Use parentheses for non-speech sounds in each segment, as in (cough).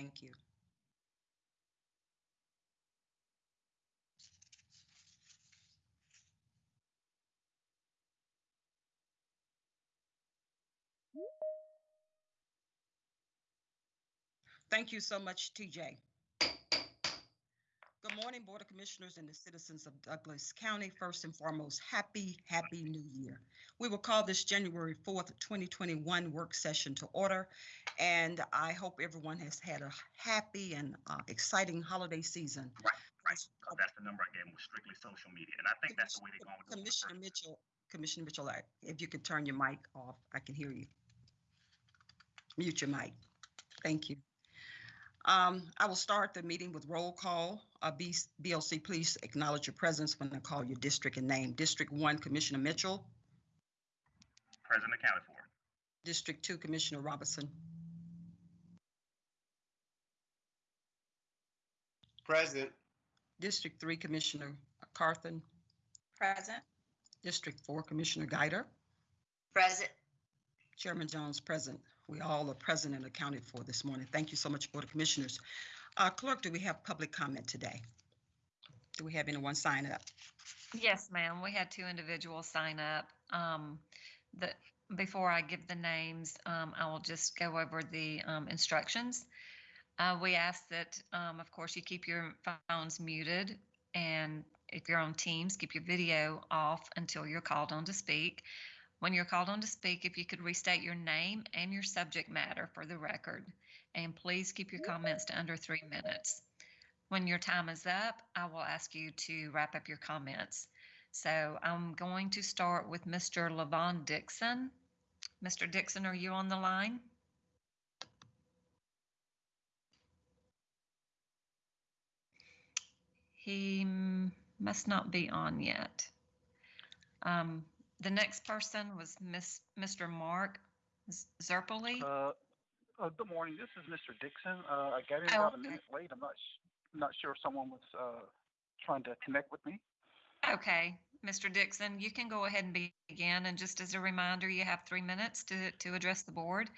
Thank you. Thank you so much, TJ. Good morning, Board of Commissioners and the citizens of Douglas County. First and foremost, happy, happy new year. We will call this January 4th, 2021 work session to order. And I hope everyone has had a happy and uh, exciting holiday season. Right, right. 'cause that's the number I gave was strictly social media, and I think that's the way they're going with it. Commissioner Mitchell, Commissioner Mitchell, if you could turn your mic off, I can hear you. Mute your mic. Thank you. Um, I will start the meeting with roll call. Uh, B- BLC, please acknowledge your presence when I call your district and name. District one, Commissioner Mitchell. President accounted for. District two, Commissioner Robinson. Present. District three, Commissioner Carthen. Present. District four, Commissioner Guider. Present. Chairman Jones present. We all are present and accounted for this morning. Thank you so much, Board of Commissioners. Uh, Clerk, do we have public comment today? Do we have anyone sign up? Yes, ma'am. We had two individuals sign up. Um, the, before I give the names, um, I will just go over the, um, instructions. Uh, we ask that, um, of course, you keep your phones muted and if you're on Teams, keep your video off until you're called on to speak. When you're called on to speak, if you could restate your name and your subject matter for the record. And please keep your comments to under three minutes. When your time is up, I will ask you to wrap up your comments. So I'm going to start with Mr. Levon Dixon. Mr. Dixon, are you on the line? He must not be on yet. Um, the next person was Miss, Mr. Mark Zerpoli. Uh, uh, good morning. This is Mr. Dixon. Uh, I got in Oh, about a minute late. I'm not sh- not sure if someone was uh, trying to connect with me. Okay, Mr. Dixon, you can go ahead and begin. And just as a reminder, you have three minutes to, to address the board.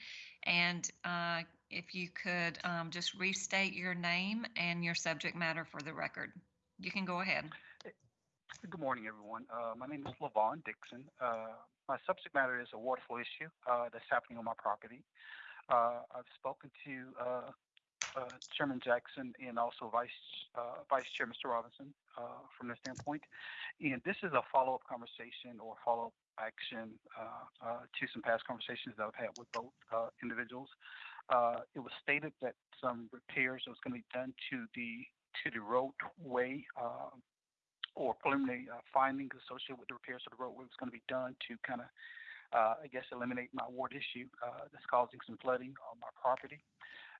And uh, if you could um, just restate your name and your subject matter for the record. You can go ahead. Good morning, everyone. Uh, my name is Levon Dixon. Uh, my subject matter is a water flow issue uh, that's happening on my property. Uh, I've spoken to uh, uh, Chairman Jackson and also Vice uh, Vice Chair Mr. Robinson uh, from this standpoint, and this is a follow-up conversation or follow-up action uh, to some past conversations that I've had with both individuals. It was stated that some repairs was going to be done to the to the roadway uh, or preliminary uh, findings associated with the repairs to the roadway was going to be done to kind of, uh, I guess, eliminate my ward issue uh, that's causing some flooding on my property.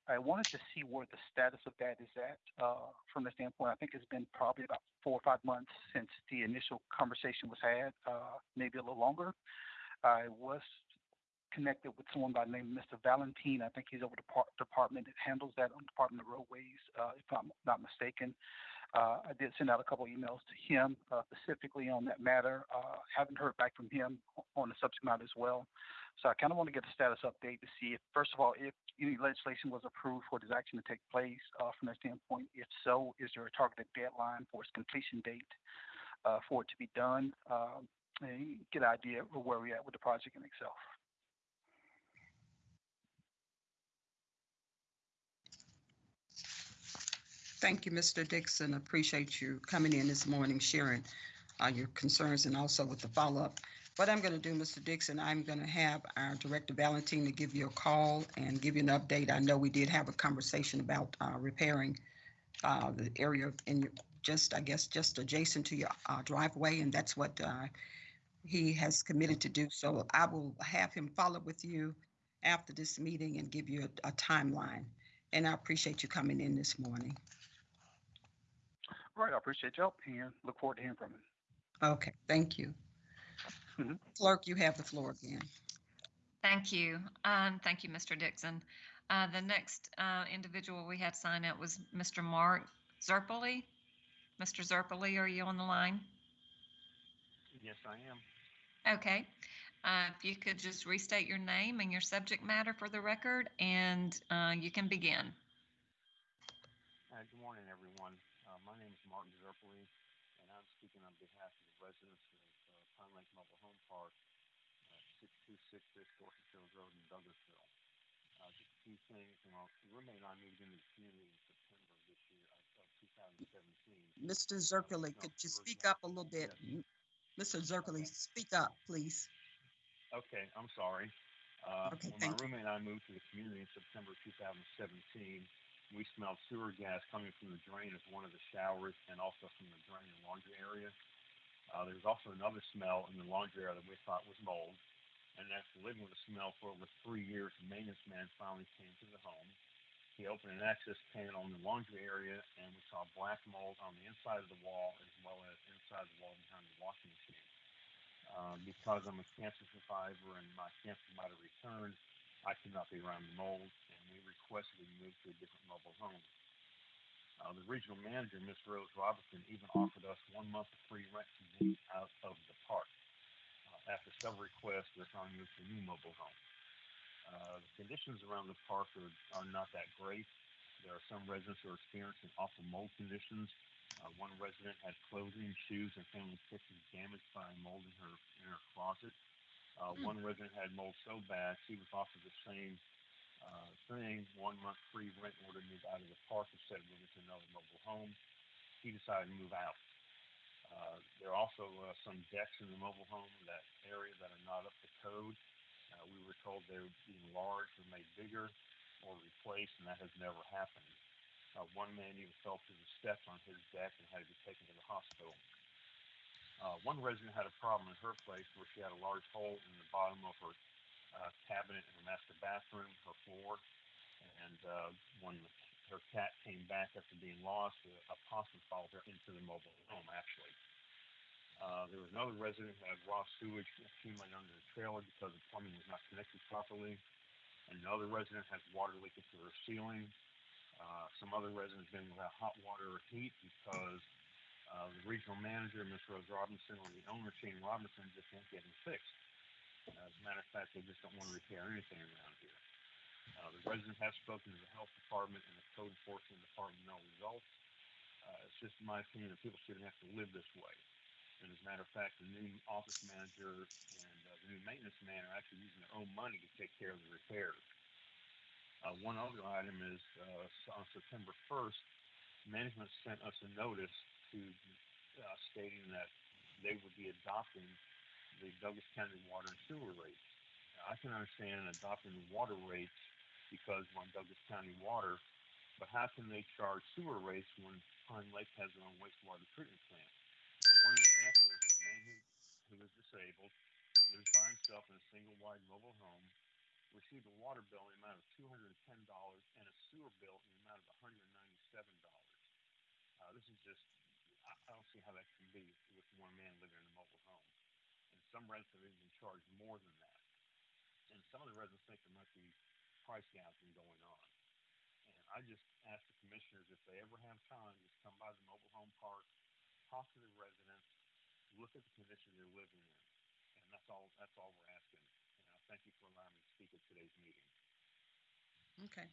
I wanted to see where the status of that is at uh, from the standpoint. I think it's been probably about four or five months since the initial conversation was had, uh, maybe a little longer. I was connected with someone by the name of Mr. Valentine. I think he's over the par- department that handles that on Department of Roadways, uh, if I'm not mistaken. Uh, I did send out a couple emails to him uh, specifically on that matter. Uh, haven't heard back from him on the subject matter as well. So I kind of want to get a status update to see if, first of all, if any legislation was approved for this action to take place uh, from that standpoint. If so, is there a targeted deadline for its completion date uh, for it to be done? Um, and get an idea of where we're at with the project in itself. Thank you, Mr. Dixon. Appreciate you coming in this morning, sharing uh, your concerns and also with the follow-up. What I'm going to do, Mr. Dixon, I'm going to have our Director Valentine to give you a call and give you an update. I know we did have a conversation about uh, repairing uh, the area in your, just, I guess, just adjacent to your uh, driveway, and that's what uh, he has committed to do. So I will have him follow up with you after this meeting and give you a a timeline. And I appreciate you coming in this morning. All right, I appreciate your help and look forward to hearing from you. Okay, thank you. Mhm. Clerk, you have the floor again. Thank you. Um, thank you, Mr. Dixon. Uh, the next uh, individual we had sign up was Mr. Mark Zerpoli. Mr. Zerpoli, are you on the line? Yes, I am. Okay. Uh, if you could just restate your name and your subject matter for the record, and uh, you can begin. Hi, good morning, everyone. Uh, my name is Martin Zerpely, and I'm speaking on behalf of the residents of uh, Pine Lake Mobile Home Park, uh, 6266 Dorset Hills Road in Douglasville. Uh, just a few things. You know, the roommate and I moved into the community in September of this year, uh, of 2017. Mr. Zirkle, could you speak up a little bit? Mr. Zirkle, speak up, please. Okay, I'm sorry. Uh, Okay, when my roommate and I moved to the community in September 2017, we smelled sewer gas coming from the drain of one of the showers and also from the drain and laundry area. Uh, there was also another smell in the laundry area that we thought was mold. And after living with the smell for over three years, the maintenance man finally came to the home. He opened an access panel in the laundry area, and we saw black mold on the inside of the wall as well as inside the wall behind the washing machine. Um, because I'm a cancer survivor and my cancer might have returned, I could not be around the mold, and we requested we move to a different mobile home. Uh, the regional manager, Miss Rose Robinson, even offered us one month of free rent to move out of the park. Uh, after several requests, we're finally moved to a new mobile home. Uh, the conditions around the park are, are not that great. There are some residents who are experiencing awful mold conditions. Uh, one resident had clothing, shoes, and family pictures damaged by mold in her in her closet. Uh, Hmm. One resident had mold so bad she was offered the same uh, thing, one month free rent in order to move out of the park instead of moving to another mobile home. He decided to move out. Uh, there are also uh, some decks in the mobile home that area that are not up to code. Uh, we were told they would be enlarged or made bigger or replaced, and that has never happened. Uh, one man even fell through the steps on his deck and had to be taken to the hospital. Uh, one resident had a problem in her place where she had a large hole in the bottom of her uh, cabinet in her master bathroom, her floor, and uh, when her cat came back after being lost, a, a possum followed her into the mobile home. Actually, uh, there was another resident who had raw sewage accumulated under the trailer because the plumbing was not connected properly. Another resident had water leaking through her ceiling. Uh, some other residents been without hot water or heat because uh, the regional manager, Ms. Rose Robinson, or the owner, Shane Robinson, just won't get them fixed. Uh, as a matter of fact, they just don't want to repair anything around here. Uh, the residents have spoken to the health department and the code enforcement department, no results. Uh, it's just my opinion that people shouldn't have to live this way. And as a matter of fact, the new office manager and uh, the new maintenance man are actually using their own money to take care of the repairs. Uh, one other item is uh, on September 1st, management sent us a notice to uh, stating that they would be adopting the Douglas County water and sewer rates. Now, I can understand adopting water rates because we're on Douglas County water, but how can they charge sewer rates when Pine Lake has their own wastewater treatment plant? One example is a man who, who is disabled, lives by himself in a single wide mobile home, received a water bill in the amount of two hundred and a sewer bill in the amount of hundred and ninety-seven dollars. Uh, this is just, I, I don't see how that can be with one man living in a mobile home. Some residents have even charged more than that. And some of the residents think there might be price gouging going on. And I just ask the commissioners if they ever have time, just come by the mobile home park, talk to the residents, look at the condition they're living in. And that's all, that's all we're asking. And I thank you for allowing me to speak at today's meeting. Okay.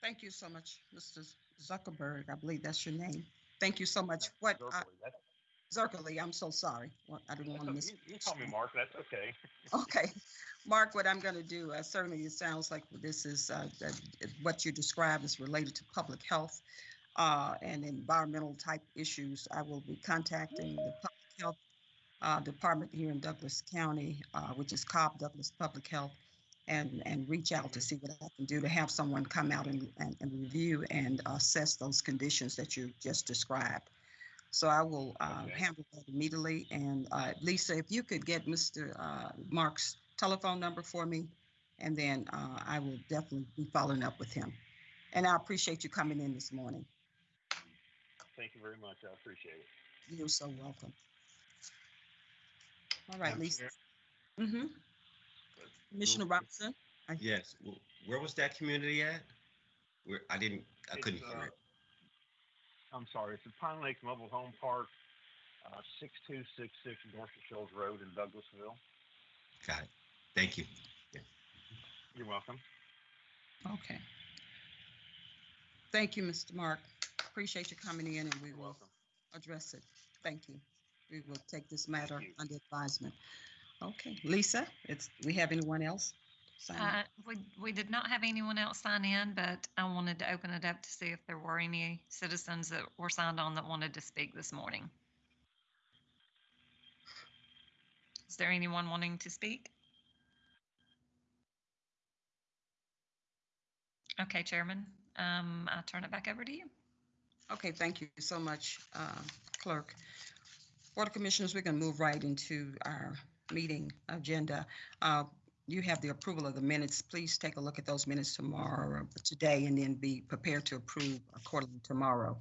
Thank you so much, Mr. Zuckerberg. I believe that's your name. Thank you so much. What, that's, Zirkle, I'm so sorry. What- I didn't want to miss. you, you call me Mark, that's okay. (laughs) (laughs) Okay, Mark, what I'm going to do, uh, certainly it sounds like this is, uh, that what you described is related to public health uh, and environmental type issues. I will be contacting the Public Health uh, Department here in Douglas County, uh, which is Cobb Douglas Public Health, and, and reach out to see what I can do to have someone come out and, and and review and assess those conditions that you just described. So I will uh, Okay. handle that immediately. And uh, Lisa, if you could get Mr. uh, Mark's telephone number for me, and then uh, I will definitely be following up with him. And I appreciate you coming in this morning. Thank you very much, I appreciate it. You're so welcome. All right, Lisa. Chair, Mm-hmm. Commissioner Real quick. Robinson? Yes, well, where was that community at? Where, I didn't, I couldn't It's, hear uh, it. I'm sorry, it's the Pine Lake Mobile Home Park, uh, six-two six six Dorsett Shoals Road in Douglasville. Got it. Thank you. You're welcome. Okay. Thank you, Mr. Mark. appreciate you coming in and we You're will welcome. address it. Thank you. We will take this matter you. under advisement. Okay, Lisa, it's, we have anyone else? Up? Uh, we, we did not have anyone else sign in, but I wanted to open it up to see if there were any citizens that were signed on that wanted to speak this morning. Is there anyone wanting to speak? Okay, Chairman, um, I'll turn it back over to you. Okay, thank you so much, uh, Clerk. Board of Commissioners, we're going to move right into our meeting agenda. Uh, You have the approval of the minutes. Please take a look at those minutes tomorrow, or today, and then be prepared to approve accordingly tomorrow.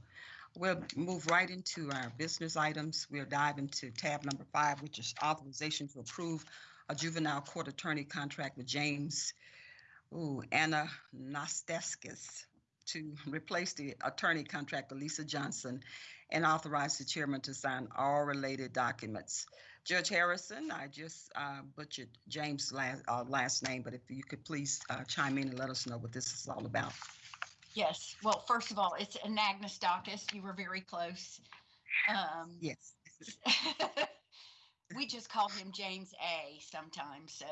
We'll move right into our business items. We'll dive into tab number five, which is authorization to approve a juvenile court attorney contract with James, ooh, Anna to replace the attorney contract with Lisa Johnson and authorize the chairman to sign all related documents. Judge Harrison, I just uh, butchered James' last, uh, last name, but if you could please uh, chime in and let us know what this is all about. Yes, well, first of all, it's Anagnestakis. You were very close. Um, Yes. (laughs) we just call him James A sometimes. So,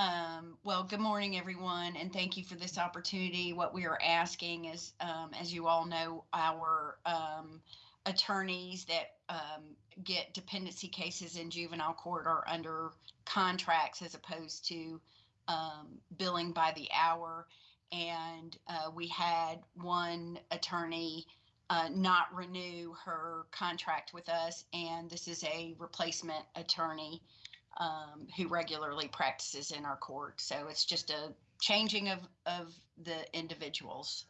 um, well, good morning, everyone, and thank you for this opportunity. What we are asking is, um, as you all know, our um, attorneys that um, get dependency cases in juvenile court are under contracts as opposed to um, billing by the hour. And uh, we had one attorney uh, not renew her contract with us, and this is a replacement attorney um, who regularly practices in our court. So it's just a changing of of the individuals.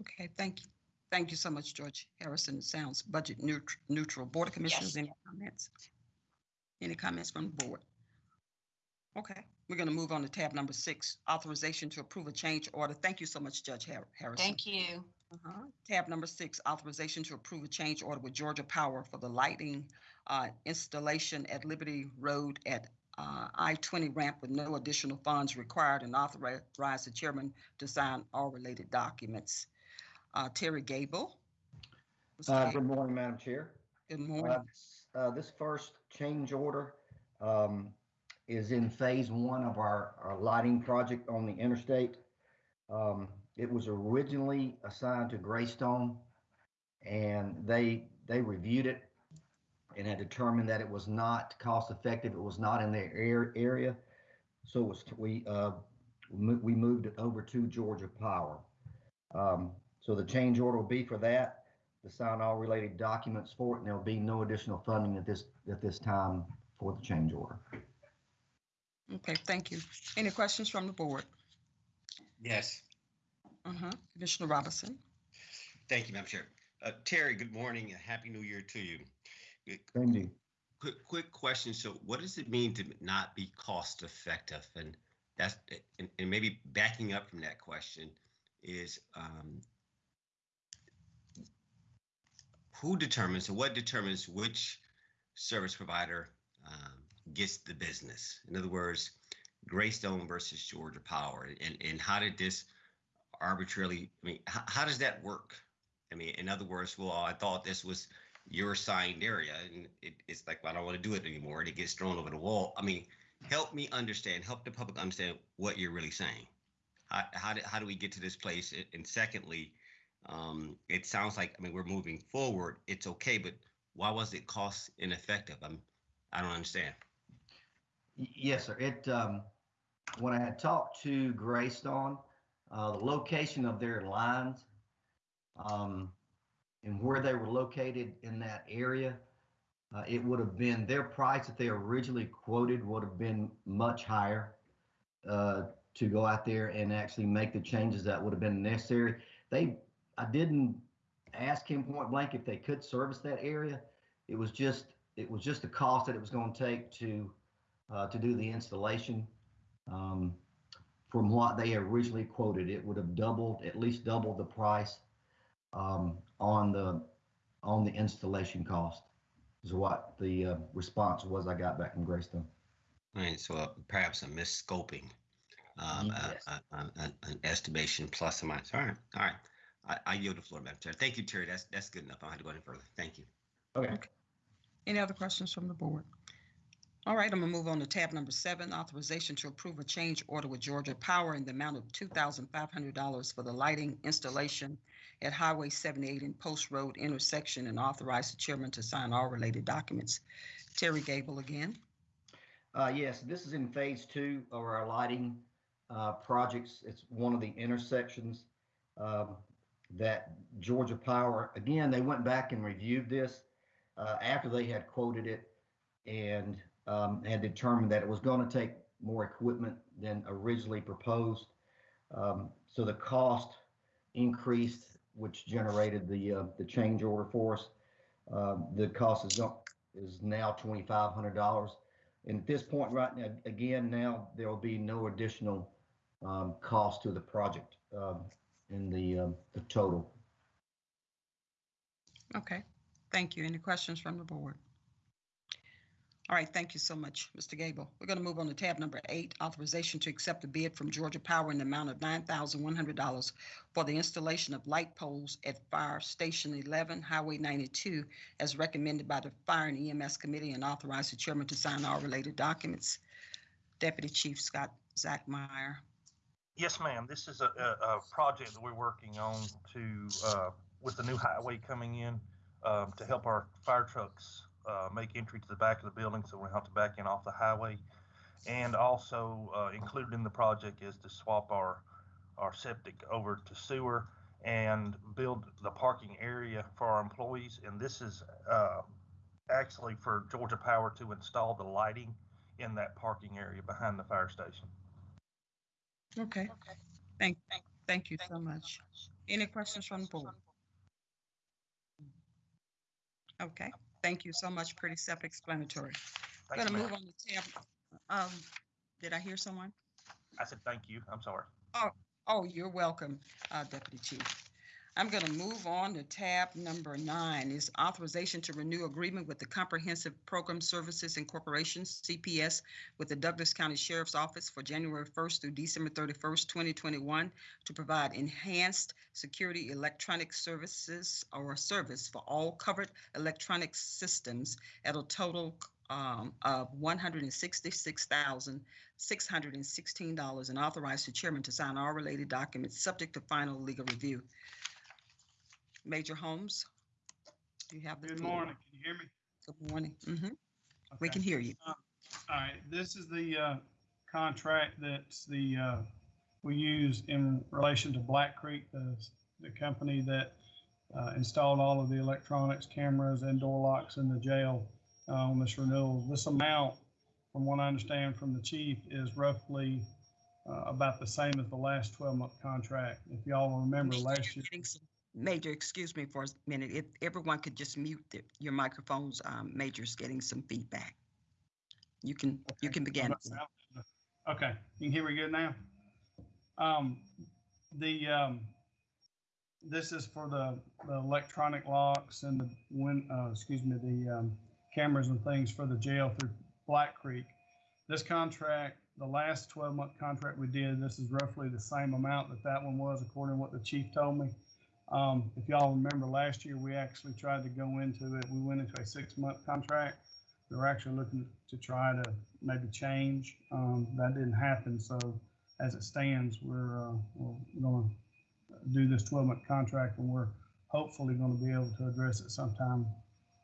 Okay, thank you. Thank you so much, Judge Harrison. It sounds budget neut- neutral. Board of Commissioners, any comments? Any comments from the board? Okay, we're going to move on to tab number six, authorization to approve a change order. Thank you so much, Judge Har- Harrison. Thank you. Uh-huh. Tab number six, authorization to approve a change order with Georgia Power for the lighting uh, installation at Liberty Road at uh, I-20 ramp with no additional funds required and authorize the chairman to sign all related documents. Uh, Terry Gable. Mr. Uh, Gable, Good morning, Madam Chair. Good Uh, morning. uh, This first change order um, is in phase one of our, our lighting project on the interstate. Um, It was originally assigned to Greystone, and they, they reviewed it and had determined that it was not cost effective. It was not in their air, area. So it was, we, uh, mo- we moved it over to Georgia Power. Um, So the change order will be for that to sign all related documents for it, and there'll be no additional funding at this, at this time for the change order. Okay, thank you. Any questions from the board? Yes, Uh-huh. Commissioner Robinson? thank you, Madam Chair. Uh, Terry, good morning and Happy New Year to you. Thank you. Quick, quick question. So what does it mean to not be cost effective? And that's, and, and maybe backing up from that question is, um, who determines, or what determines which service provider, um, gets the business? In other words, Greystone versus Georgia Power, and, and how did this arbitrarily, I mean, how, how does that work? I mean, in other words, well, I thought this was your assigned area and it, it's like, well, I don't want to do it anymore. And it gets thrown over the wall. I mean, help me understand, help the public understand what you're really saying. How, how, do, how do we get to this place? And secondly, um, it sounds like, I mean, we're moving forward. It's okay, but why was it cost ineffective? I'm, I don't understand. Yes, sir. It, um, when I had talked to Greystone, uh, the location of their lines, um, and where they were located in that area, uh, it would have been, their price that they originally quoted would have been much higher, uh, to go out there and actually make the changes that would have been necessary. They, I didn't ask him point blank if they could service that area. It was just, it was just the cost that it was going to take to, uh, to do the installation. Um, from what they originally quoted, it would have doubled, at least doubled the price um, on the on the installation cost. Is what the uh, response was I got back from Greystone. All right, so uh, perhaps a misscoping, um, Yes. a- a- a- an estimation plus or minus. All right, all right. I, I yield the floor, Madam Chair. Thank you, Terry. That's, that's good enough. I don't have to go any further. Thank you. Okay. Any other questions from the board? All right, I'm gonna move on to tab number seven, authorization to approve a change order with Georgia Power in the amount of two thousand five hundred dollars for the lighting installation at Highway seventy-eight and Post Road intersection and authorize the chairman to sign all related documents. Terry Gable again. Uh, yes, this is in phase two of our lighting, uh, projects. It's one of the intersections, um, that Georgia Power, again, they went back and reviewed this, uh, after they had quoted it and, um, had determined that it was gonna take more equipment than originally proposed. Um, so the cost increased, which generated the, uh, the change order for us. Um, the cost is, is now twenty-five hundred dollars. And at this point, right now, again, now there will be no additional um, cost to the project um, in the, um, the total. Okay, thank you. Any questions from the board? All right, thank you so much, Mr. Gable. We're gonna move on to tab number eight, authorization to accept a bid from Georgia Power in the amount of nine thousand one hundred dollars for the installation of light poles at Fire Station eleven, Highway ninety-two, as recommended by the Fire and EMS Committee and authorize the chairman to sign all related documents. Deputy Chief Scott Zachmeyer. Yes, ma'am. This is a, a, a project that we're working on to, uh, with the new highway coming in, um, to help our fire trucks, uh, make entry to the back of the building, so we don't have to back in off the highway. And also, uh, included in the project is to swap our, our septic over to sewer and build the parking area for our employees. And this is, uh, actually for Georgia Power to install the lighting in that parking area behind the fire station. Okay, thank, thank you so much. Any questions from the board? Okay, thank you so much. Pretty self-explanatory. I'm Thank you, gonna ma'am. move on to tab, um, did I hear someone? I said, thank you. I'm sorry. Oh, you're welcome, uh, Deputy Chief. I'm gonna move on to tab number nine is authorization to renew agreement with the Comprehensive Program Services Incorporation, CPS, with the Douglas County Sheriff's Office for January first through December thirty-first, twenty twenty-one to provide enhanced security electronic services or service for all covered electronic systems at a total um, of one hundred and sixty-six thousand, six hundred and sixteen dollars and authorize the chairman to sign all related documents subject to final legal review. Major Holmes? Do you have the? Good floor? morning. Can you hear me? Good morning. Mhm. We Okay. can hear you. All right, this is the uh, contract that's the, uh, we use in relation to Black Creek, the, the company that uh, installed all of the electronics, cameras, and door locks in the jail uh, on this renewal. This amount, from what I understand from the chief, is roughly uh, about the same as the last 12-month contract. If y'all remember last year. Getting some- Major, excuse me for a minute. If everyone could just mute the- your microphones, um, Major's getting some feedback. You can, you can begin. Okay, you can hear me good now? Um, the, um, this is for the, the electronic locks and the when uh, excuse me, the, um, cameras and things for the jail through Black Creek. This contract, the last twelve month contract we did, this is roughly the same amount that that one was according to what the chief told me. Um, if y'all remember last year, we actually tried to go into it, we went into a six month contract. We were actually looking to try to maybe change. Um, that didn't happen. So as it stands, we're, uh, we're going to do this 12 month contract and we're hopefully going to be able to address it sometime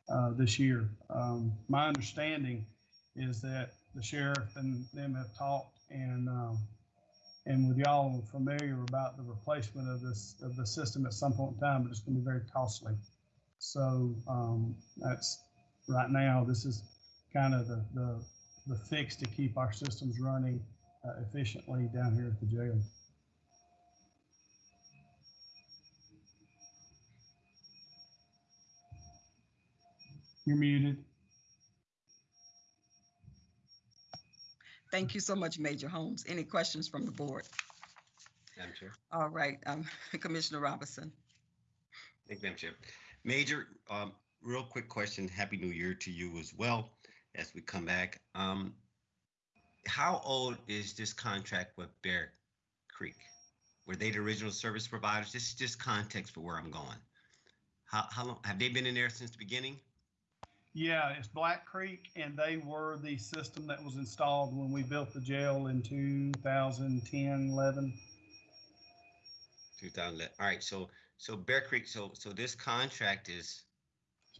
uh, this year. Um, my understanding is that the sheriff and them have talked and um, and with y'all familiar about the replacement of this of the system at some point in time, but it's going to be very costly. So um, that's right now. This is kind of the, the the fix to keep our systems running uh, efficiently down here at the jail. You're muted. Thank you so much, Major Holmes. Any questions from the board? Madam Chair. All right, um, (laughs) Commissioner Robinson. Thank you, Madam Chair. Major, um, real quick question. Happy New Year to you as well as we come back. Um, how old is this contract with Bear Creek? were they the original service providers? This is just context for where I'm going. How, how long, have they been in there since the beginning? Yeah, it's Black Creek, and they were the system that was installed when we built the jail in 2010, 11. 2011. All right, so, so Bear Creek, so, so this contract is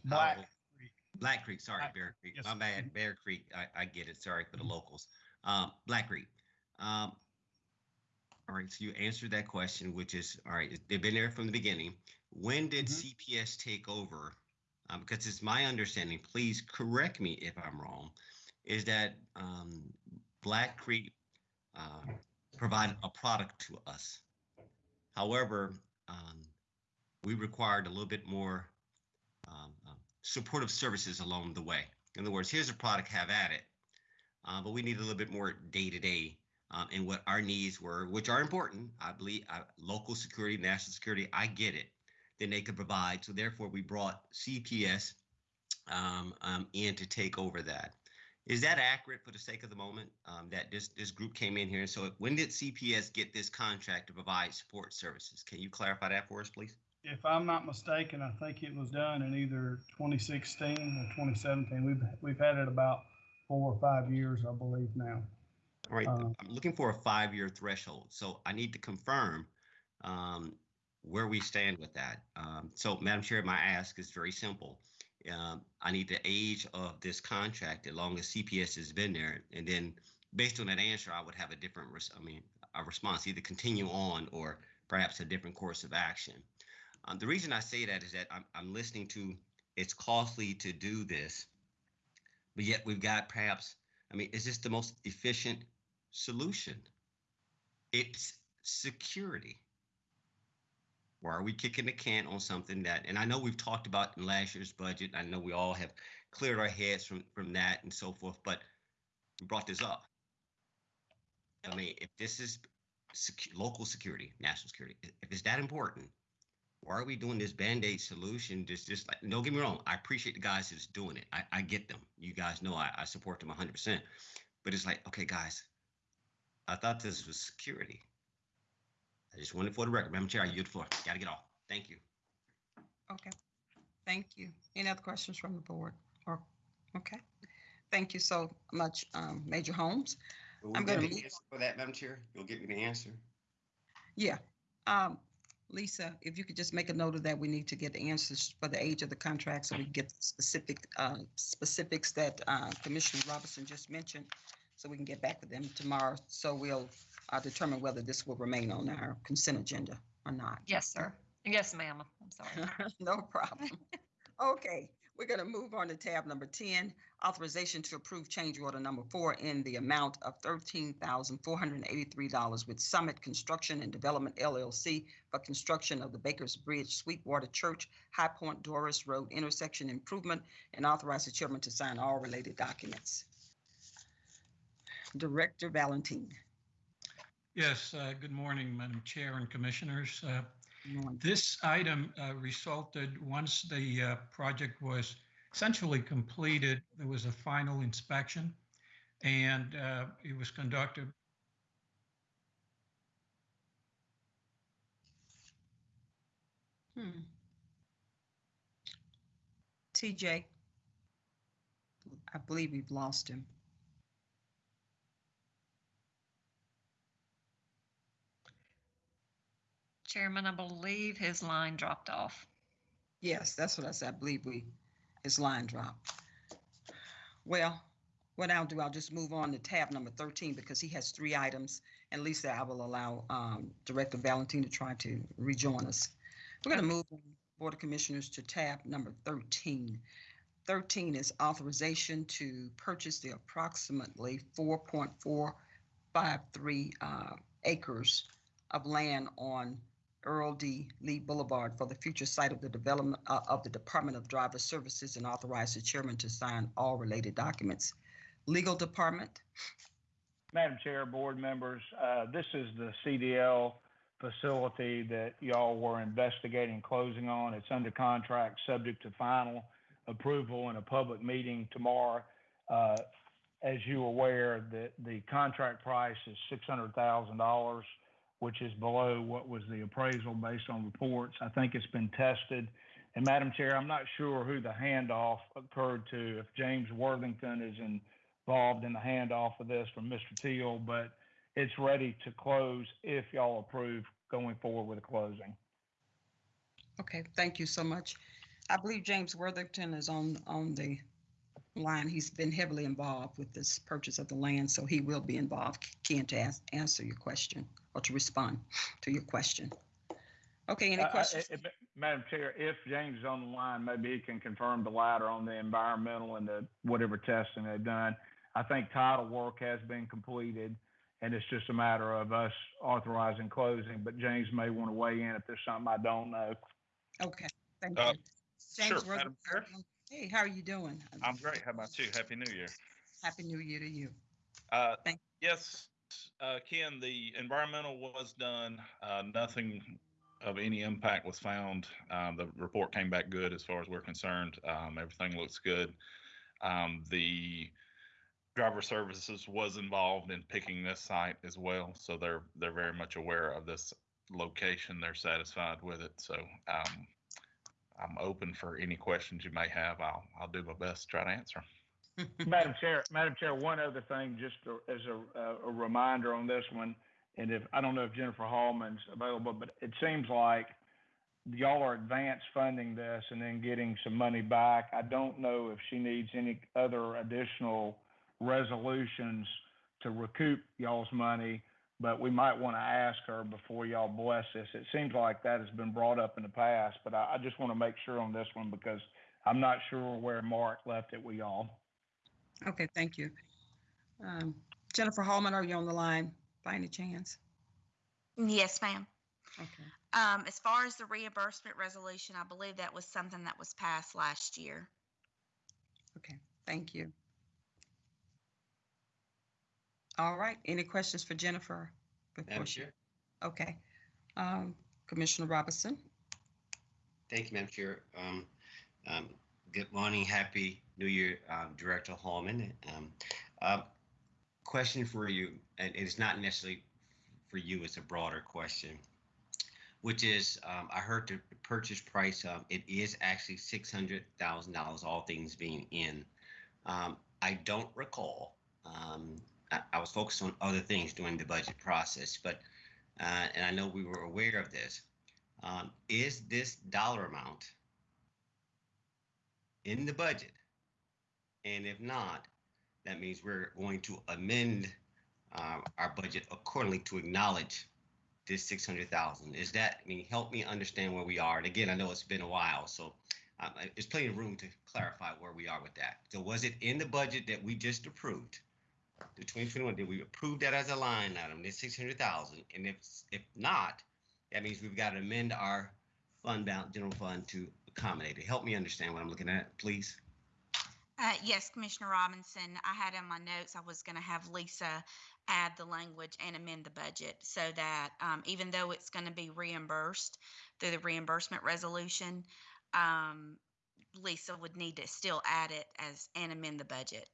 Black How- Creek. Black Creek, sorry, Black- Bear Creek. yes, My bad, Bear Creek. I, I get it. Sorry for the locals. Um, Black Creek. Um, all right, so you answered that question, which is, all right, they've been there from the beginning. When did Mhm. CPS take over? Um, because it's my understanding, please correct me if I'm wrong, is that, um, Black Creek, uh, provided a product to us. However, um, we required a little bit more, um, um, supportive services along the way. In other words, here's a product, have at it. Uh, but we need a little bit more day to day and what our needs were, which are important. I believe uh, local security, national security, I get it. Then they could provide. So therefore, we brought CPS um, um, in to take over that. Is that accurate for the sake of the moment? Um, that this this group came in here. And So when did CPS get this contract to provide support services? Can you clarify that for us, please? If I'm not mistaken, I think it was done in either 2016 or 2017. We've, we've had it about four or five years, I believe now. All right, Um, I'm looking for a five-year threshold, so I need to confirm um, where we stand with that. Um, So, Madam Chair, my ask is very simple. Um, I need the age of this contract, as long as CPS has been there, and then based on that answer, I would have a different, I mean, a response, either continue on or perhaps a different course of action. Um, The reason I say that is that I'm, I'm listening to, it's costly to do this, but yet we've got perhaps, I mean, is this the most efficient solution? It's security. Why are we kicking the can on something that, and I know we've talked about in last year's budget, I know we all have cleared our heads from, from that and so forth, but we brought this up. I mean, if this is local security, national security, if it's that important, why are we doing this Band-Aid solution? Just, just like, don't get me wrong, I appreciate the guys that's doing it. I, I get them. You guys know I, I support them hundred percent. But it's like, okay, guys, I thought this was security. I just wanted for the record. Madam Chair, I yield the floor. Gotta get off. Thank you. Okay, thank you. Any other questions from the board? Or, okay, thank you so much, um, Major Holmes. Will I'm get gonna an move answer For that, Madam Chair, you'll get me the answer. Yeah, um, Lisa, if you could just make a note of that, we need to get the answers for the age of the contract so we can get the specific, uh, specifics that, uh, Commissioner Robinson just mentioned. So we can get back with them tomorrow, so we'll, uh, determine whether this will remain on our consent agenda or not. Yes, sir. Yes, ma'am. I'm sorry. (laughs) No problem. Okay, we're gonna move on to tab number ten, authorization to approve change order number four in the amount of thirteen thousand four hundred and eighty-three dollars with Summit Construction and Development LLC for construction of the Baker's Bridge Sweetwater Church High Point Dorris Road intersection improvement and authorize the chairman to sign all related documents. Director Valentine. Yes, uh, good morning, Madam Chair and Commissioners. Uh. This item uh, resulted, once the uh, project was essentially completed, there was a final inspection, and uh, it was conducted Hmm. TJ. I believe we've lost him. Chairman, I believe his line dropped off. Yes, that's what I said. I believe we, his line dropped. Well, what I'll do, I'll just move on to tab number thirteen because he has three items. And Lisa, I will allow um, Director Valentine to try to rejoin us. We're going to move Board of Commissioners to tab number thirteen. Thirteen is authorization to purchase the approximately four point four five three uh, acres of land on Earl D. Lee Boulevard for the future site of the development uh, of the Department of Driver Services and authorize the chairman to sign all related documents. Legal Department, Madam Chair, board members, uh, this is the CDL facility that y'all were investigating closing on. It's under contract, subject to final approval in a public meeting tomorrow. Uh, As you are aware, the, the contract price is $600,000. Which is below what was the appraisal based on reports. I think it's been tested. And Madam Chair, I'm not sure who the handoff occurred to, if James Worthington is involved in the handoff of this from Mr. Teal, but it's ready to close if y'all approve going forward with the closing. Okay, thank you so much. I believe James Worthington is on, on the line. He's been heavily involved with this purchase of the land, so he will be involved, Ken, to ask, answer your question or to respond to your question. Okay, any Uh, uh, questions? eh, Madam Chair, if James is on the line, maybe he can confirm the latter on the environmental and the whatever testing they've done. I think title work has been completed, and it's just a matter of us authorizing closing, but James may want to weigh in if there's something I don't know. Okay, thank Uh, you. James sure, Madam Chair. Hey, how are you doing? I'm great. How about you? Happy New Year. Happy New Year to you. Uh, Thank- you. yes, uh, Ken, the environmental was done. Uh, nothing of any impact was found. Um, the report came back good as far as we're concerned. Um, everything looks good. Um, the driver services was involved in picking this site as well, so they're they're very much aware of this location. They're satisfied with it. So um, I'm open for any questions you may have. I'll I'll do my best to try to answer 'em. (laughs) Madam Chair, Madam Chair, one other thing, just to- as a, a reminder on this one, and if, I don't know if Jennifer Hallman's available, but it seems like y'all are advance funding this and then getting some money back. I don't know if she needs any other additional resolutions to recoup y'all's money, but we might want to ask her before y'all bless this. It seems like that has been brought up in the past, but I, I just want to make sure on this one because I'm not sure where Mark left it with y'all. Okay, thank you. Um, Jennifer Hallman, are you on the line by any chance? Yes, ma'am. Okay, Um, as far as the reimbursement resolution, I believe that was something that was passed last year. okay, thank you. All right, any questions for Jennifer? before Madam she- Chair? Okay, um, Commissioner Robinson? Thank you, Madam Chair. Um, um, good morning, happy New Year, um, Director Hallman. Um, uh, question for you, and it's not necessarily for you, it's a broader question, which is, um, I heard the purchase price, um, it is actually six hundred thousand dollars, all things being in. Um, I don't recall, um, I, I was focused on other things during the budget process, but, uh, and I know we were aware of this. Um, is this dollar amount in the budget? And if not, that means we're going to amend uh, our budget accordingly to acknowledge this six hundred thousand. Is that, I mean, help me understand where we are. And again, I know it's been a while, so um, there's plenty of room to clarify where we are with that. So was it in the budget that we just approved? The twenty twenty-one, did we approve that as a line item, this six hundred thousand? And if, if not, that means we've got to amend our fund balance, general fund to accommodate it. Help me understand what I'm looking at, please. Uh, yes, Commissioner Robinson, I had in my notes, I was gonna have Lisa add the language and amend the budget so that, um, even though it's gonna be reimbursed through the reimbursement resolution, um, Lisa would need to still add it as, and amend the budget.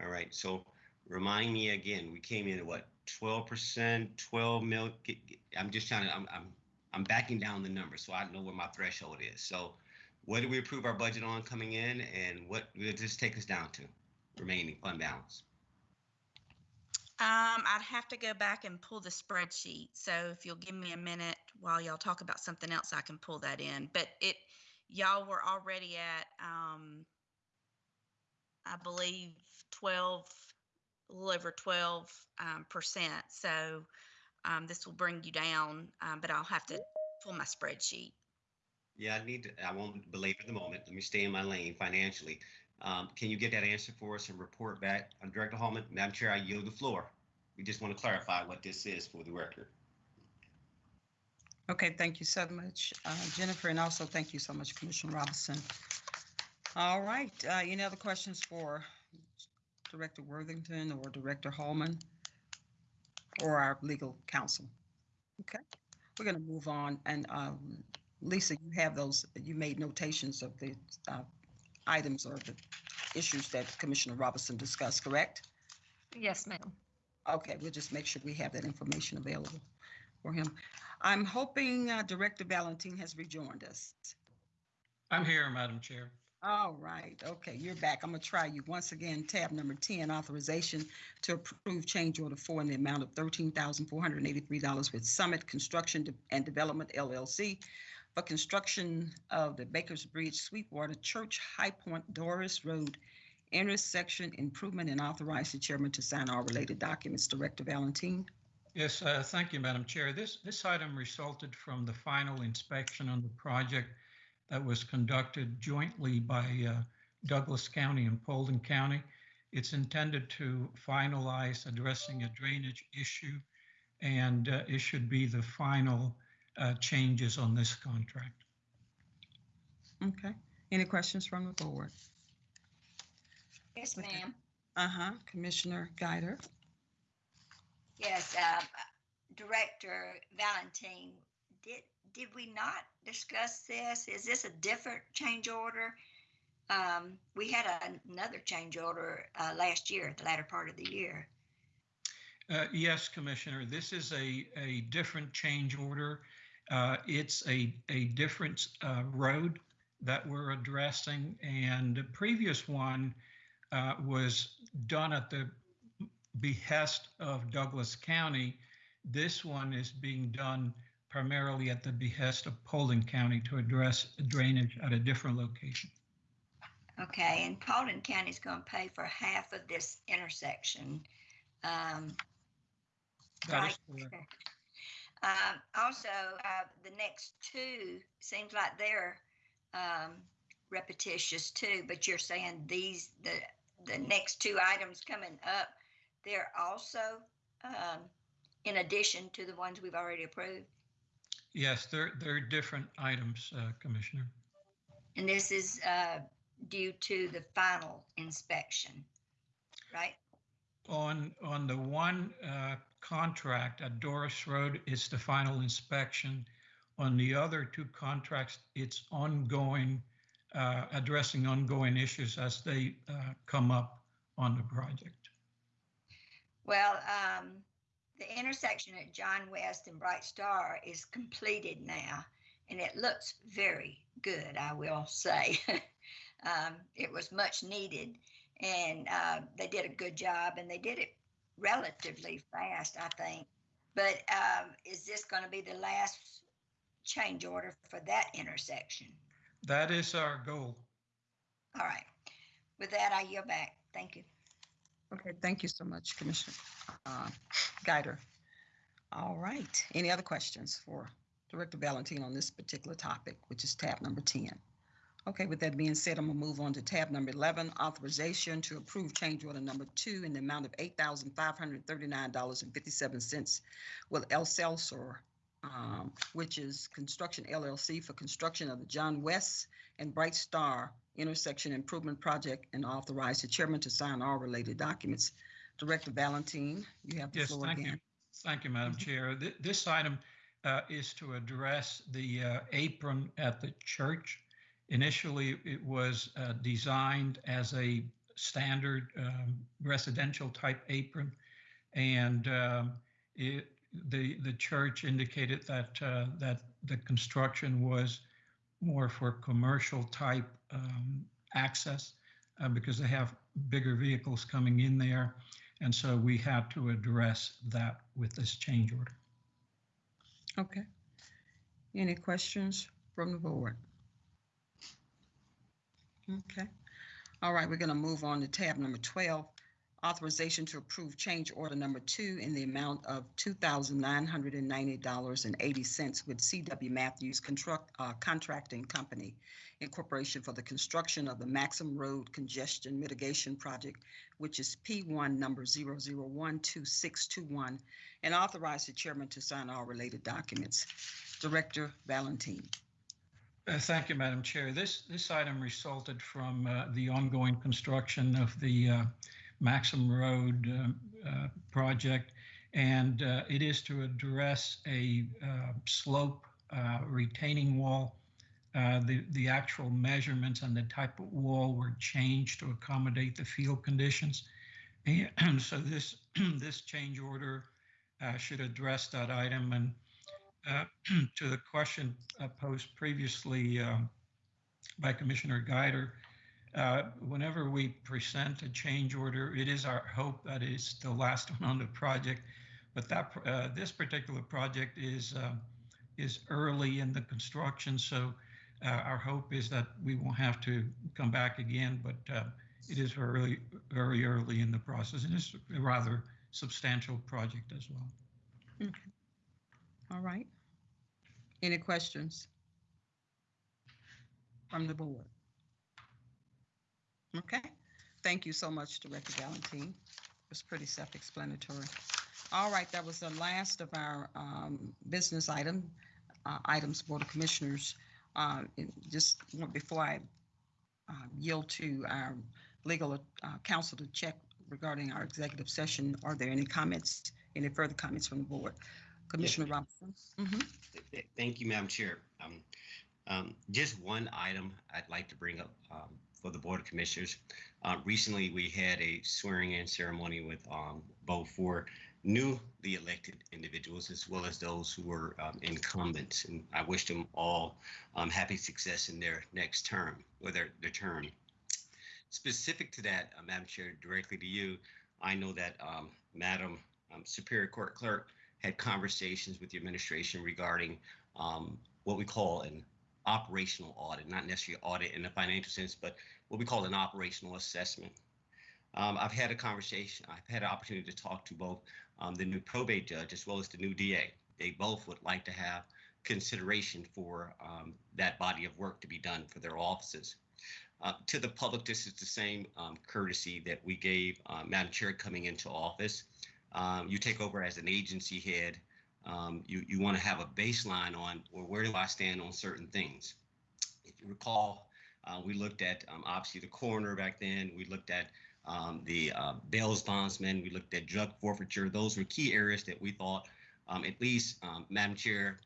All right, so remind me again, we came in at what, twelve percent, twelve mil? get- get- I'm just trying to, I'm, I'm, I'm backing down the number so I know where my threshold is. So what did we approve our budget on coming in and what did this take us down to? Remaining fund balance. Um, I'd have to go back and pull the spreadsheet. So if you'll give me a minute while y'all talk about something else, I can pull that in. But it, y'all were already at, um, I believe twelve, a little over twelve, um, percent. So, um, this will bring you down, um, but I'll have to pull my spreadsheet. Yeah, I need to, I won't belabor the moment. Let me stay in my lane financially. Um, can you get that answer for us and report back on Director Hallman? Madam Chair, I yield the floor. We just want to clarify what this is for the record. Okay, thank you so much, uh, Jennifer, and also thank you so much, Commissioner Robinson. All right, uh, any other questions for Director Worthington or Director Hallman? Or our legal counsel? Okay, we're gonna move on, and um, Lisa, you have those, you made notations of the uh, items or the issues that Commissioner Robinson discussed, correct? Yes, ma'am. Okay, we'll just make sure we have that information available. for him. I'm hoping uh, Director Valentine has rejoined us. I'm here, Madam Chair. All right, okay, you're back. I'm gonna try you once again. Tab number ten, authorization to approve change order four in the amount of thirteen thousand four hundred and eighty-three dollars with Summit Construction and Development LLC for construction of the Baker's Bridge Sweetwater Church High Point Dorris Road intersection improvement and authorize the chairman to sign all related documents. Director Valentine? Yes, uh, thank you, Madam Chair. This, this item resulted from the final inspection on the project that was conducted jointly by uh, Douglas County and Paulding County. It's intended to finalize addressing a drainage issue, and uh, it should be the final uh, changes on this contract. Okay, any questions from the board? Yes, ma'am. Uh-huh, Commissioner Guider? Yes, uh, Director Valentine, did, did we not discuss this? Is this a different change order? Um, we had a- another change order, uh, last year, at the latter part of the year. Uh, Yes, Commissioner, this is a, a different change order. Uh, It's a, a different uh, road that we're addressing, and the previous one uh, was done at the behest of Douglas County. This one is being done primarily at the behest of Paulding County to address drainage at a different location. Okay, and Paulding is gonna pay for half of this intersection. Um, That is correct. Um, also, uh, the next two, seems like they're, um, repetitious too, but you're saying these, the, the next two items coming up, they're also, um, in addition to the ones we've already approved? Yes, they're, they're different items, uh, Commissioner. And this is, uh, due to the final inspection, right? On, on the one uh, contract at Dorris Road, it's the final inspection. On the other two contracts, it's ongoing, uh, addressing ongoing issues as they uh, come up on the project. Well, um, the intersection at John West and Bright Star is completed now, and it looks very good, I will say. (laughs) um, it was much needed, and uh, they did a good job, and they did it relatively fast, I think. But um, is this going to be the last change order for that intersection? That is our goal. All right. With that, I yield back. Thank you. Okay, thank you so much, Commissioner uh, Guider. All right, any other questions for Director Valentine on this particular topic, which is tab number 10? Okay, with that being said, I'm gonna move on to tab number 11, authorization to approve change order number two in the amount of $8,539.57 with El Celso, um, which is Construction LLC for construction of the John West and Bright Star intersection improvement project and authorize the chairman to sign all related documents. Director Valentine, you have the Yes, floor thank you. again. Thank you, Madam Chair. Th- This item uh, is to address the uh, apron at the church. Initially, it was uh, designed as a standard um, residential type apron. And um, it, the, the church indicated that, uh, that the construction was more for commercial type um, access uh, because they have bigger vehicles coming in there. And so we had to address that with this change order. Okay. Any questions from the board? Okay. All right, we're going to move on to tab number 12, authorization to approve change order number two in the amount of $2,990.80 with CW Matthews Construct, uh, Contracting Company Incorporation for the construction of the Maxham Road Congestion Mitigation Project, which is P1 number 0012621, and authorize the chairman to sign all related documents. Director Valentine. Uh, Thank you, Madam Chair. This, this item resulted from uh, the ongoing construction of the uh, Maxham Road um, uh, project, and uh, it is to address a uh, slope uh, retaining wall. Uh, The, the actual measurements and the type of wall were changed to accommodate the field conditions. And (clears throat) so this, (clears throat) this change order uh, should address that item, and uh, (clears throat) to the question uh, posed previously um, by Commissioner Guider, uh, whenever we present a change order, it is our hope that it's the last one on the project. But that uh, this particular project is um, is early in the construction, so uh, our hope is that we won't have to come back again. But uh, it is very very early in the process, and it's a rather substantial project as well. Okay. All right. Any questions? From the board? Okay, thank you so much, Director Valentine. It was pretty self-explanatory. All right, that was the last of our um, business item, uh, items, Board of Commissioners. Uh, and Just want- before I uh, yield to our legal uh, counsel to check regarding our executive session, are there any comments, any further comments from the board? Commissioner Robinson? Mhm. Th- Thank you, Madam Chair. Um, um, Just one item I'd like to bring up um, for the Board of Commissioners. Uh, Recently, we had a swearing-in ceremony with um, both for newly elected individuals as well as those who were um, incumbents. And I wish them all um, happy success in their next term, or their, their term. Specific to that, uh, Madam Chair, directly to you, I know that um, Madam um, Superior Court Clerk had conversations with the administration regarding um, what we call an operational audit, not necessarily audit in the financial sense, but what we call an operational assessment. Um, I've had a conversation, I've had an opportunity to talk to both um, the new probate judge as well as the new DA. They both would like to have consideration for um, that body of work to be done for their offices. Uh, to the public, this is the same um, courtesy that we gave uh, Madam Chair coming into office. Um, you take over as an agency head. Um, you you want to have a baseline on well, where do I stand on certain things. If you recall, uh, we looked at um, obviously the coroner back then. We looked at um, the uh, bails bondsman. We looked at drug forfeiture. Those were key areas that we thought, um, at least, um, Madam Chair,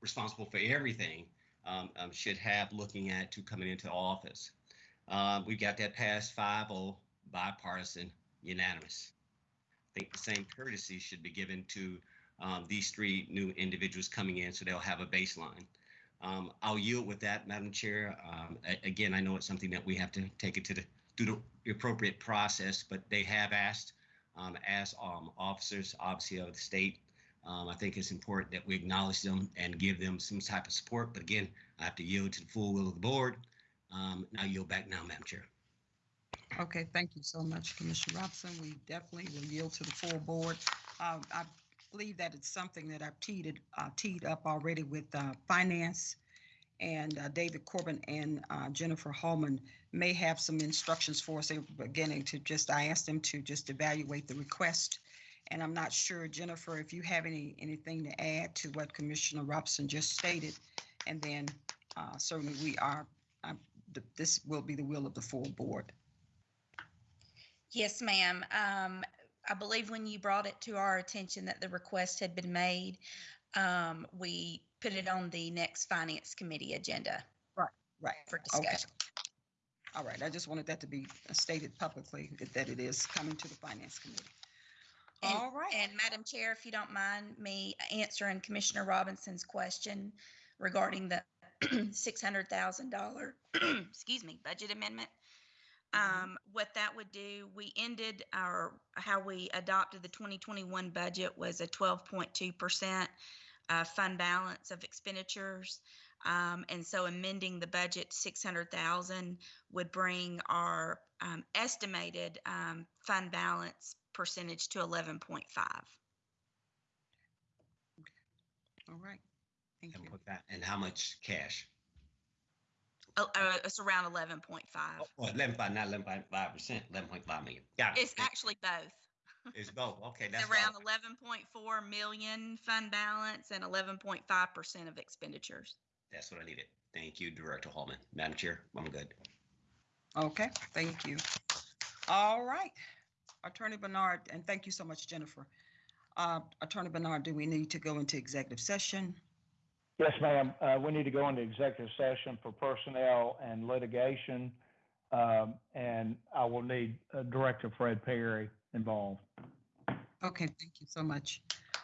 responsible for everything, um, should have looking at to coming into office. Uh, we got that passed 5-0, bipartisan, unanimous. I think the same courtesy should be given to um, these three new individuals coming in so they'll have a baseline. Um, I'll yield with that, Madam Chair. Um, again, I know it's something that we have to take it to the through the appropriate process, but they have asked um, as um, officers, obviously of the state. Um, I think it's important that we acknowledge them and give them some type of support. But again, I have to yield to the full will of the board. Um, now yield back now, Madam Chair. Okay, thank you so much, Commissioner Robson. We definitely will yield to the full board. Uh, I believe that it's something that I've teed, uh, teed up already with uh, Finance. And uh, David Corbin and uh, Jennifer Hallman may have some instructions for us. Beginning to just, I asked them to just evaluate the request. And I'm not sure, Jennifer, if you have any, anything to add to what Commissioner Robson just stated. And then uh, certainly we are, th- this will be the will of the full board. Yes, ma'am. Um, I believe when you brought it to our attention that the request had been made, um, we put it on the next finance committee agenda Right. Right for Okay. discussion. All right, I just wanted that to be stated publicly, that- it is coming to the finance committee. And- All right. And Madam Chair, if you don't mind me answering Commissioner Robinson's question regarding the (clears throat) six hundred thousand dollar, (clears throat) excuse me, budget amendment. Um, what that would do, we ended our, how we adopted the twenty twenty-one budget was a twelve point two percent uh, fund balance of expenditures. Um, and so amending the budget six hundred thousand would bring our um, estimated um, fund balance percentage to eleven point five. All right. Thank And you. put that, and how much cash? Oh, uh, it's around eleven point five. Well, eleven five, not eleven point five percent, eleven point five million. Got it. It's actually both. (laughs) It's both. Okay, It's that's around eleven point four million fund balance and eleven point five percent of expenditures. That's what I needed. Thank you, Director Hallman. Madam Chair, I'm good. Okay, thank you. All right. Attorney Bernard, and thank you so much, Jennifer. Uh, Attorney Bernard, do we need to go into executive session? Yes, ma'am. Uh, we need to go into executive session for personnel and litigation. Um, and I will need uh, Director Fred Perry involved. Okay, thank you so much.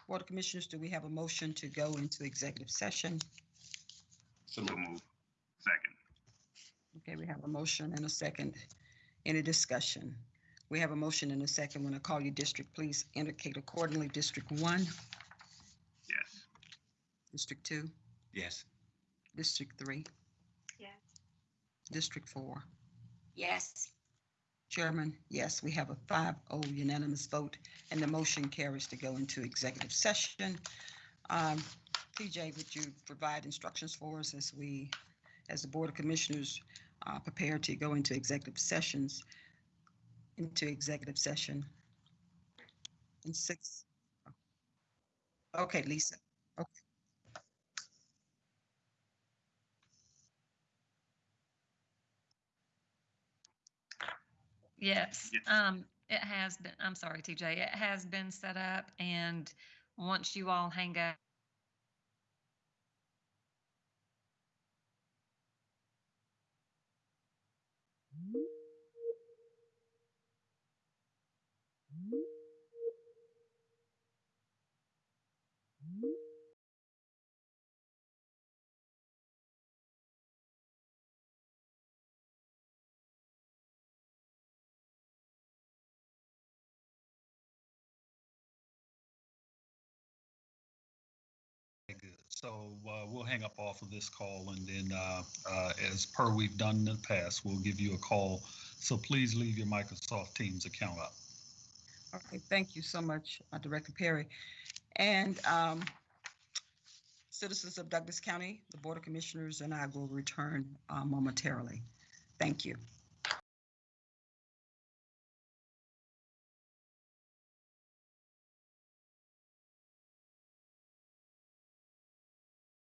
Board of Commissioners, do we have a motion to go into executive session? So move. Second. Okay, we have a motion and a second. Any discussion? We have a motion and a second. When I call you district, please indicate accordingly. District one, Yes. District two, Yes. District three, Yes. District four. Yes. Chairman, yes, we have a 5-0 unanimous vote, and the motion carries to go into executive session. Um, TJ, would you provide instructions for us as we, as the Board of Commissioners, uh, prepare to go into executive sessions, into executive session? In six. Okay, Lisa. Okay. Yes, Yes. um, it has been, I'm sorry, TJ, it has been set up and once you all hang up. So uh, we'll hang up off of this call and then, uh, uh, as per we've done in the past, we'll give you a call. So please leave your Microsoft Teams account up. Okay, thank you so much, uh, Director Perry. And um, citizens of Douglas County, the Board of Commissioners and I will return uh, momentarily. Thank you.